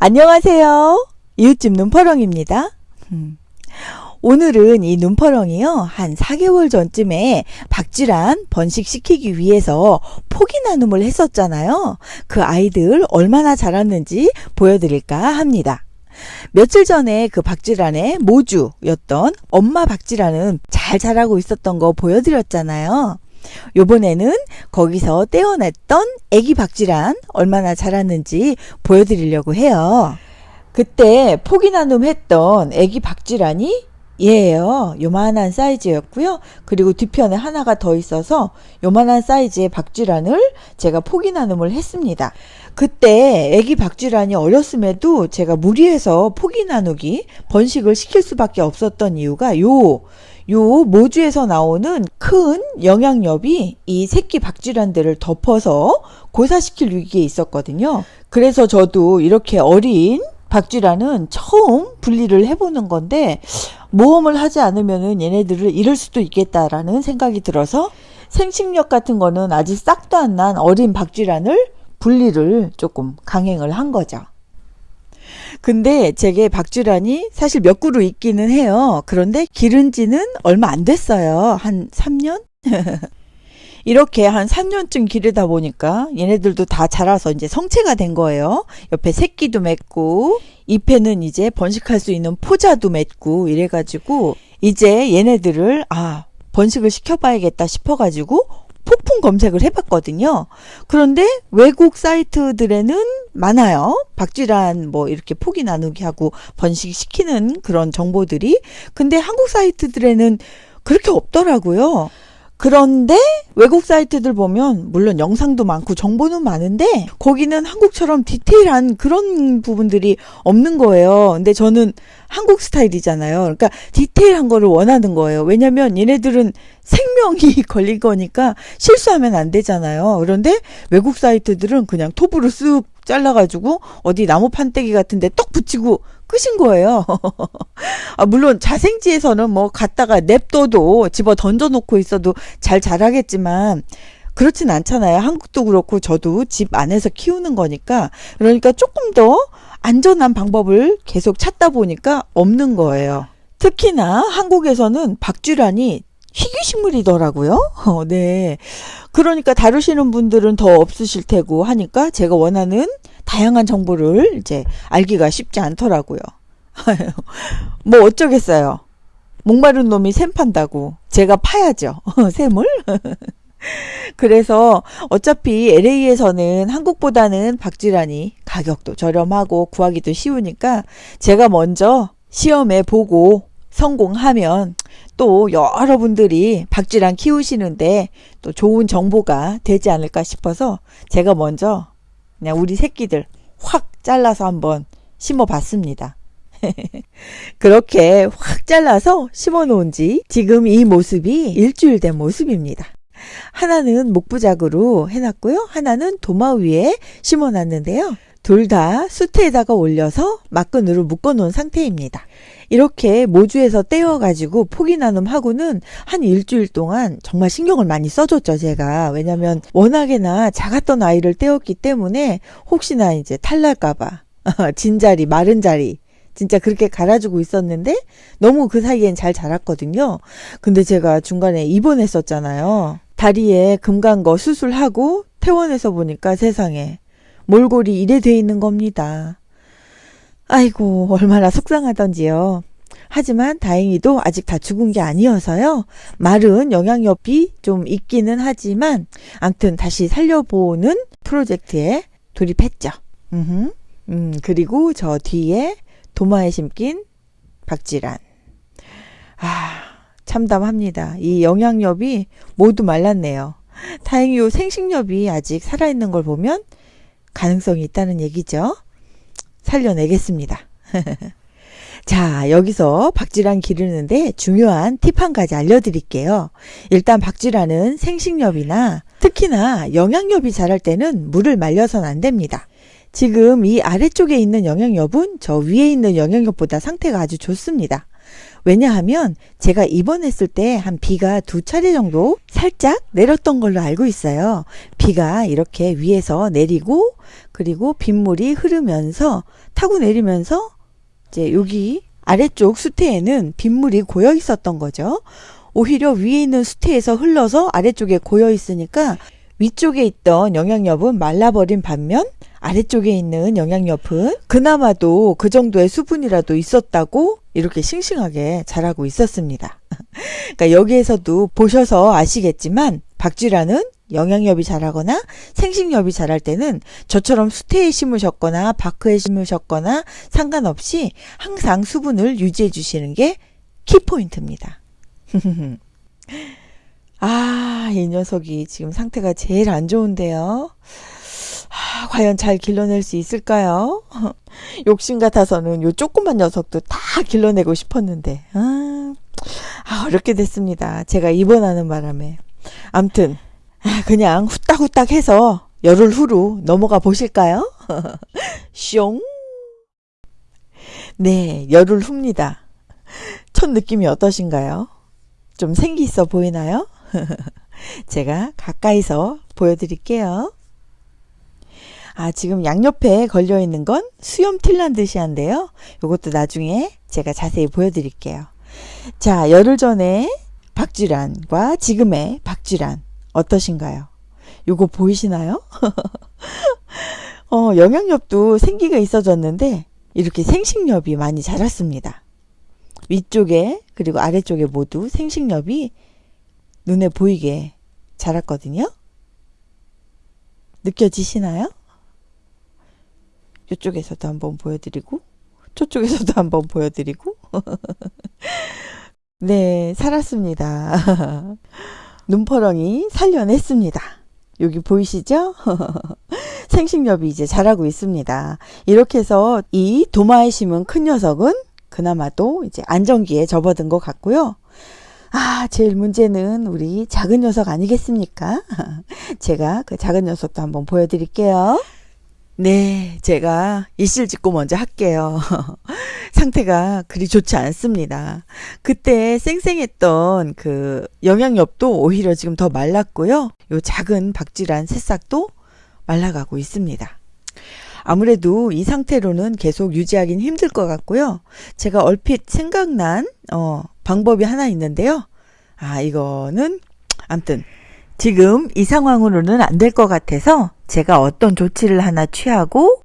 안녕하세요. 이웃집 눈퍼렁입니다. 음. 오늘은 이 눈퍼렁이요. 한 4개월 전쯤에 박쥐란 번식시키기 위해서 포기 나눔을 했었잖아요. 그 아이들 얼마나 자랐는지 보여드릴까 합니다. 며칠 전에 그 박쥐란의 모주였던 엄마 박쥐란은 잘 자라고 있었던 거 보여드렸잖아요. 요번에는 거기서 떼어냈던 애기 박쥐란 얼마나 자랐는지 보여드리려고 해요. 그때 포기 나눔 했던 애기 박쥐란이 얘예요. 요만한 사이즈였고요. 그리고 뒤편에 하나가 더 있어서 요만한 사이즈의 박쥐란을 제가 포기 나눔을 했습니다. 그때 애기 박쥐란이 어렸음에도 제가 무리해서 포기 나누기 번식을 시킬 수밖에 없었던 이유가 요, 요 모주에서 나오는 큰 영양엽이 이 새끼 박쥐란들을 덮어서 고사시킬 위기에 있었거든요. 그래서 저도 이렇게 어린 박쥐란은 처음 분리를 해보는 건데 모험을 하지 않으면 얘네들을 잃을 수도 있겠다라는 생각이 들어서 생식력 같은 거는 아직 싹도 안 난 어린 박쥐란을 분리를 조금 강행을 한 거죠. 근데 제게 박쥐란이 사실 몇 그루 있기는 해요. 그런데 기른 지는 얼마 안 됐어요. 한 3년? 이렇게 한 3년쯤 기르다 보니까 얘네들도 다 자라서 이제 성체가 된 거예요. 옆에 새끼도 맺고 잎에는 이제 번식할 수 있는 포자도 맺고 이래가지고 이제 얘네들을 아 번식을 시켜봐야겠다 싶어가지고 폭풍 검색을 해봤거든요. 그런데 외국 사이트들에는 많아요. 박쥐란 뭐 이렇게 포기 나누기 하고 번식시키는 그런 정보들이. 근데 한국 사이트들에는 그렇게 없더라고요. 그런데 외국 사이트들 보면 물론 영상도 많고 정보는 많은데 거기는 한국처럼 디테일한 그런 부분들이 없는 거예요. 근데 저는 한국 스타일이잖아요. 그러니까 디테일한 거를 원하는 거예요. 왜냐면 얘네들은 생명이 걸린 거니까 실수하면 안 되잖아요. 그런데 외국 사이트들은 그냥 톱으로 쓱 잘라가지고 어디 나무 판때기 같은데 떡 붙이고 끝인 거예요. 아, 물론 자생지에서는 뭐 갖다가 냅둬도 집어 던져놓고 있어도 잘 자라겠지만 그렇진 않잖아요. 한국도 그렇고 저도 집 안에서 키우는 거니까 그러니까 조금 더 안전한 방법을 계속 찾다 보니까 없는 거예요. 특히나 한국에서는 박쥐란이 희귀식물이더라고요. 어, 네. 그러니까 다루시는 분들은 더 없으실 테고 하니까 제가 원하는 다양한 정보를 이제 알기가 쉽지 않더라고요. 뭐 어쩌겠어요. 목마른 놈이 샘 판다고. 제가 파야죠. 샘을. 그래서 어차피 LA에서는 한국보다는 박쥐란이 가격도 저렴하고 구하기도 쉬우니까 제가 먼저 시험에 보고 성공하면 또 여러분들이 박쥐란 키우시는데 또 좋은 정보가 되지 않을까 싶어서 제가 먼저 그냥 우리 새끼들 확 잘라서 한번 심어 봤습니다. 그렇게 확 잘라서 심어 놓은 지 지금 이 모습이 일주일 된 모습입니다. 하나는 목부작으로 해놨고요. 하나는 도마 위에 심어 놨는데요. 둘 다 수태에다가 올려서 막근으로 묶어 놓은 상태입니다. 이렇게 모주에서 떼어가지고 포기 나눔하고는 한 일주일 동안 정말 신경을 많이 써줬죠, 제가. 왜냐면 워낙에나 작았던 아이를 떼었기 때문에 혹시나 이제 탈날까봐. 진 자리, 마른 자리. 진짜 그렇게 갈아주고 있었는데 너무 그 사이엔 잘 자랐거든요. 근데 제가 중간에 입원했었잖아요. 다리에 금간 거 수술하고 퇴원해서 보니까 세상에 몰골이 이래 돼 있는 겁니다. 아이고 얼마나 속상하던지요. 하지만 다행히도 아직 다 죽은 게 아니어서요. 말은 영향력이 좀 있기는 하지만 암튼 다시 살려보는 프로젝트에 돌입했죠. 음흠. 음, 그리고 저 뒤에 도마에 심긴 박지란. 아, 참담합니다. 이 영양엽이 모두 말랐네요. 다행히 생식엽이 아직 살아있는 걸 보면 가능성이 있다는 얘기죠. 살려내겠습니다. 자, 여기서 박쥐란 기르는데 중요한 팁 한 가지 알려드릴게요. 일단 박쥐란은 생식엽이나 특히나 영양엽이 자랄 때는 물을 말려서는 안 됩니다. 지금 이 아래쪽에 있는 영양엽은 저 위에 있는 영양엽보다 상태가 아주 좋습니다. 왜냐하면 제가 입원했을 때 한 비가 두 차례 정도 살짝 내렸던 걸로 알고 있어요. 비가 이렇게 위에서 내리고 그리고 빗물이 흐르면서 타고 내리면서 이제 여기 아래쪽 수태에는 빗물이 고여 있었던 거죠. 오히려 위에 있는 수태에서 흘러서 아래쪽에 고여 있으니까 위쪽에 있던 영양엽은 말라버린 반면 아래쪽에 있는 영양엽은 그나마도 그 정도의 수분이라도 있었다고 이렇게 싱싱하게 자라고 있었습니다. 그러니까 여기에서도 보셔서 아시겠지만 박쥐라는 영양엽이 자라거나 생식엽이 자랄 때는 저처럼 수태에 심으셨거나 바크에 심으셨거나 상관없이 항상 수분을 유지해 주시는 게 키포인트입니다. 아, 이 녀석이 지금 상태가 제일 안 좋은데요. 아, 과연 잘 길러낼 수 있을까요? 욕심 같아서는 요 조그만 녀석도 다 길러내고 싶었는데, 아, 아 어렵게 됐습니다. 제가 입원하는 바람에. 암튼, 아, 그냥 후딱후딱 해서 열흘 후로 넘어가 보실까요? 숑. 네, 열흘 후입니다. 첫 느낌이 어떠신가요? 좀 생기 있어 보이나요? 제가 가까이서 보여드릴게요. 아, 지금 양옆에 걸려 있는 건 수염 틸란드시아인데요. 이것도 나중에 제가 자세히 보여드릴게요. 자, 열흘 전에 박쥐란과 지금의 박쥐란 어떠신가요? 요거 보이시나요? 어, 영양엽도 생기가 있어졌는데 이렇게 생식엽이 많이 자랐습니다. 위쪽에 그리고 아래쪽에 모두 생식엽이 눈에 보이게 자랐거든요. 느껴지시나요? 이쪽에서도 한번 보여드리고 저쪽에서도 한번 보여드리고 네 살았습니다. 눈퍼렁이 살려냈습니다. 여기 보이시죠? 생식엽이 이제 자라고 있습니다. 이렇게 해서 이 도마에 심은 큰 녀석은 그나마도 이제 안정기에 접어든 것 같고요. 아, 제일 문제는 우리 작은 녀석 아니겠습니까? 제가 그 작은 녀석도 한번 보여드릴게요. 네, 제가 이실 짓고 먼저 할게요. 상태가 그리 좋지 않습니다. 그때 쌩쌩했던 그 영양엽도 오히려 지금 더 말랐고요. 요 작은 박쥐란 새싹도 말라가고 있습니다. 아무래도 이 상태로는 계속 유지하기는 힘들 것 같고요. 제가 얼핏 생각난 어, 방법이 하나 있는데요. 아 이거는 암튼 지금 이 상황으로는 안 될 것 같아서 제가 어떤 조치를 하나 취하고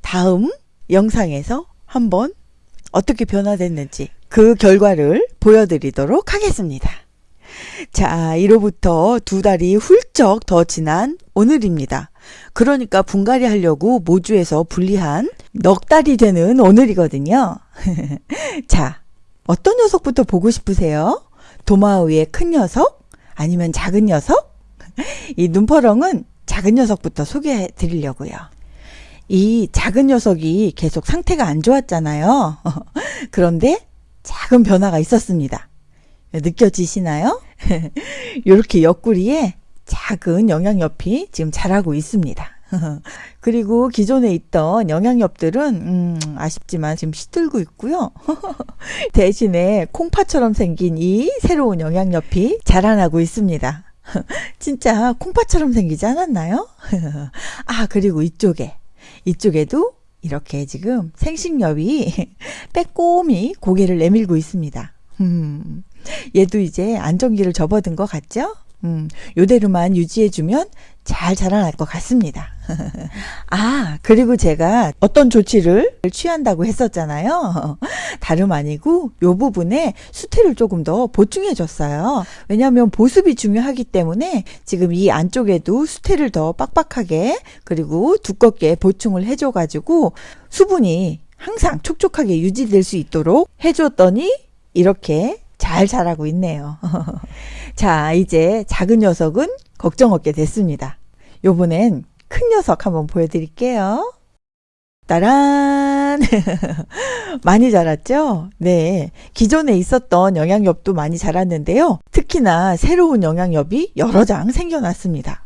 다음 영상에서 한번 어떻게 변화됐는지 그 결과를 보여드리도록 하겠습니다. 자, 1호부터 두 달이 훌쩍 더 지난 오늘입니다. 그러니까 분갈이 하려고 모주에서 분리한 넉 달이 되는 오늘이거든요. 자, 어떤 녀석부터 보고 싶으세요? 도마 위의 큰 녀석? 아니면 작은 녀석? 이 눈퍼렁은 작은 녀석부터 소개해 드리려고요. 이 작은 녀석이 계속 상태가 안 좋았잖아요. 그런데 작은 변화가 있었습니다. 느껴지시나요? 이렇게 옆구리에 작은 영양엽이 지금 자라고 있습니다. 그리고 기존에 있던 영양엽들은 음, 아쉽지만 지금 시들고 있고요. 대신에 콩파처럼 생긴 이 새로운 영양엽이 자라나고 있습니다. 진짜 콩팥처럼 생기지 않았나요? 아, 그리고 이쪽에, 이쪽에도 이렇게 지금 생식엽이 빼꼼히 고개를 내밀고 있습니다. 음, 얘도 이제 안정기를 접어든 것 같죠? 음, 요대로만 유지해주면 잘 자라날 것 같습니다. 아, 그리고 제가 어떤 조치를 취한다고 했었잖아요. 다름 아니고 요 부분에 수태를 조금 더 보충해 줬어요. 왜냐하면 보습이 중요하기 때문에 지금 이 안쪽에도 수태를 더 빡빡하게 그리고 두껍게 보충을 해줘 가지고 수분이 항상 촉촉하게 유지될 수 있도록 해줬더니 이렇게 잘 자라고 있네요. 자, 이제 작은 녀석은 걱정 없게 됐습니다. 요번엔 큰 녀석 한번 보여드릴게요. 따란! 많이 자랐죠? 네. 기존에 있었던 영양엽도 많이 자랐는데요. 특히나 새로운 영양엽이 여러 장 생겨났습니다.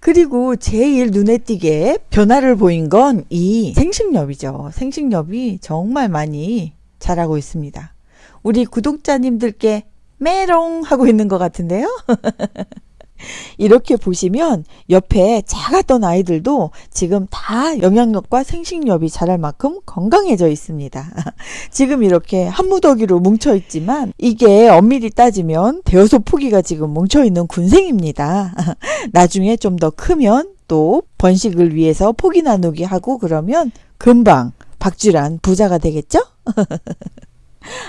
그리고 제일 눈에 띄게 변화를 보인 건 이 생식엽이죠. 생식엽이 정말 많이 자라고 있습니다. 우리 구독자님들께 메롱 하고 있는 것 같은데요. 이렇게 보시면 옆에 작았던 아이들도 지금 다 영향력과 생식력이 자랄 만큼 건강해져 있습니다. 지금 이렇게 한 무더기로 뭉쳐 있지만 이게 엄밀히 따지면 대여섯 포기가 지금 뭉쳐 있는 군생입니다. 나중에 좀 더 크면 또 번식을 위해서 포기 나누기 하고 그러면 금방 박쥐란 부자가 되겠죠?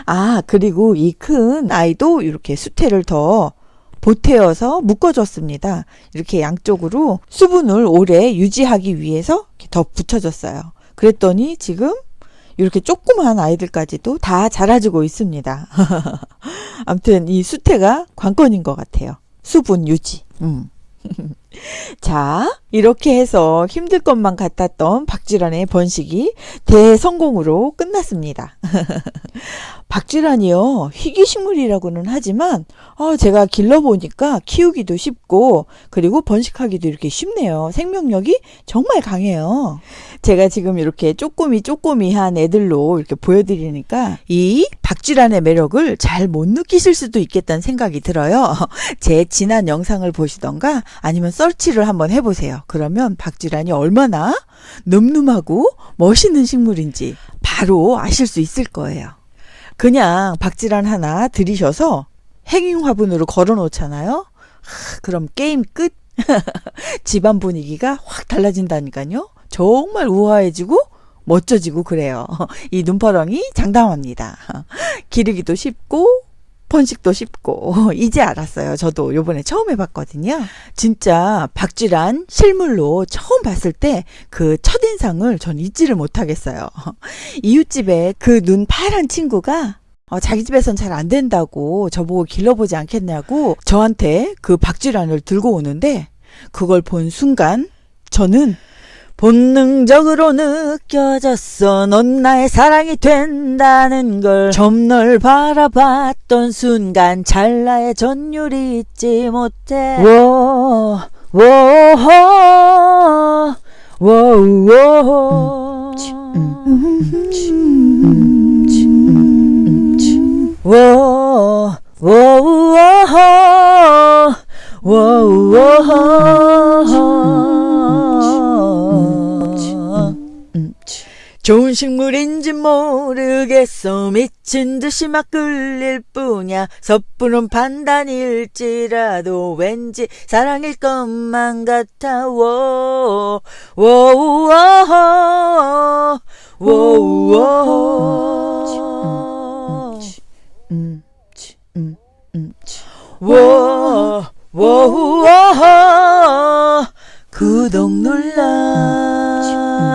아, 그리고 이 큰 아이도 이렇게 수태를 더 보태어서 묶어줬습니다. 이렇게 양쪽으로 수분을 오래 유지하기 위해서 더 붙여줬어요. 그랬더니 지금 이렇게 조그만 아이들까지도 다 자라주고 있습니다. 아무튼 이 수태가 관건인 것 같아요. 수분 유지. 음. 자, 이렇게 해서 힘들 것만 같았던 박쥐란의 번식이 대성공으로 끝났습니다. 박쥐란이요, 희귀식물이라고는 하지만, 어, 제가 길러보니까 키우기도 쉽고, 그리고 번식하기도 이렇게 쉽네요. 생명력이 정말 강해요. 제가 지금 이렇게 쪼꼬미 쪼꼬미한 애들로 이렇게 보여드리니까, 이 박쥐란의 매력을 잘 못 느끼실 수도 있겠다는 생각이 들어요. 제 지난 영상을 보시던가, 아니면 서치를 한번 해보세요. 그러면 박쥐란이 얼마나 늠름하고 멋있는 식물인지 바로 아실 수 있을 거예요. 그냥 박쥐란 하나 들이셔서 행인 화분으로 걸어 놓잖아요. 그럼 게임 끝. 집안 분위기가 확 달라진다니까요. 정말 우아해지고 멋져지고 그래요. 이 눈퍼렁이 장담합니다. 기르기도 쉽고 번식도 쉽고 이제 알았어요. 저도 요번에 처음 해봤거든요. 진짜 박쥐란 실물로 처음 봤을 때 그 첫인상을 전 잊지를 못하겠어요. 이웃집에 그 눈 파란 친구가 어, 자기 집에선 잘 안 된다고 저보고 길러보지 않겠냐고 저한테 그 박쥐란을 들고 오는데 그걸 본 순간 저는 본능적으로 느껴졌어. 넌 나의 사랑이 된다는 걸. 좀널 바라봤던 순간 찰나의 전율이 잊지 못해. 워, 워, 워, 워, 워, 워, 워, 워, 좋은 식물인지 모르겠어. 미친 듯이 막 끌릴 뿐이야. 섣부른 판단일지라도 왠지 사랑일 것만 같아 워워워 워워 워워 구독 눌러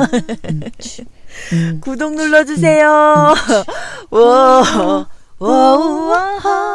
구독 눌러주세요. 와, 와, 와.